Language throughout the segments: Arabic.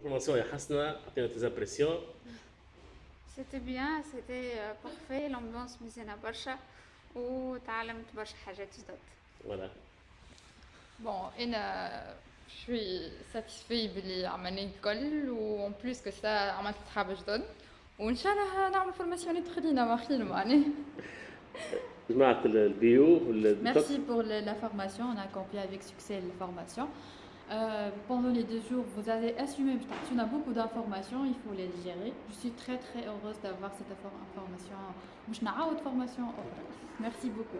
الفورماسيون يا حسنه عطينا tes impressions سيتي بيان سيتي بارفي لامبيونس مزيانه برشا وتعلمت برشا حاجات جدد فوالا Bon, انا je suis satisfait باللي عملنا الكل وان بليس كو سا عملت صحاب جدد وان شاء الله نعمل فورماسيون تخلينا ما خير معناها جماعه البيو Merci pour le- la formation, on a accompli avec succès la formation. Euh, pendant les deux jours, vous allez assumer on a beaucoup d'informations, il faut les gérer. Je suis très très heureuse d'avoir cette information. Je n'ai autre formation. Merci beaucoup.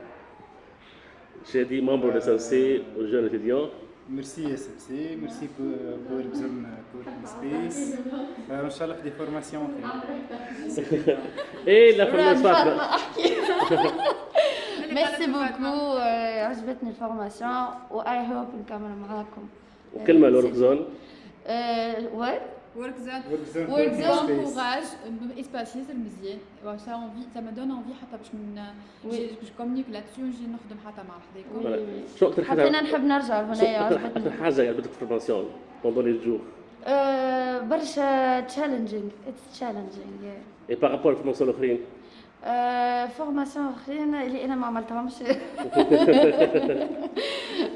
J'ai dit membre de SMC aux jeunes étudiants. Merci SMC, merci pour, pour, pour, pour space. Euh, Inch'Allah, des formations. Et la formation. ميرسي بوكو عجبتني الفورماسيون و اي هوب نكمل معاكم. وكلمة لورك زون. وات Work working zone, space. courage, espace ياسر مزيان. Envie, ça me donne envie حتى باش من je communique là-dessus ونجي نخدم حتى مع حداكم. شو أكثر حاجة حبينا نحب نرجع شو هنا أكثر حاجة عجبتك في الفورماسيون بوندون لي جور آه، برشا تشالنجينغ اتس تشالنجينغ et par rapport الـ formations الاخرين formations اخرين اللي أنا ما عملتهمش؟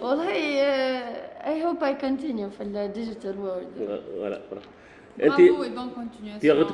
والله I hope I continue في الـ digital world voilà Bravo انت et bonne continuation. tu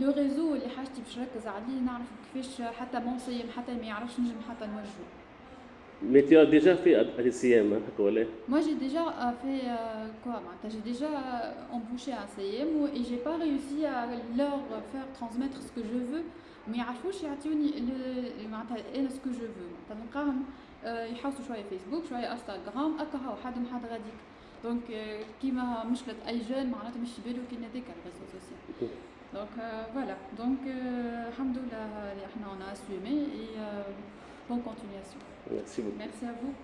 لو ريزو اللي حاجتي باش نركز عليه نعرف كيفاش حتى منصيم حتى ما يعرفش نجم حتى نوجهه Mais tu as déjà fait l'ICM, hein, هكا ولا؟ Moi j'ai déjà euh, fait euh, quoi معناتها j'ai déjà euh, embauché un CM و- et j'ai pas réussi à leur faire transmettre ce que je veux. ما يعرفوش يعطيوني معناتها أنا que je veux. معناتها نلقاهم يحوسوا شوية فيسبوك شوية انستغرام هكا هو حد من حد غاديك دونك كيما مشكلة اي جون معناتها مش بالو كي على الريزو سوسيال Donc euh, voilà, donc euh, on a assumé et euh, bonne continuation. Merci beaucoup. Merci à vous.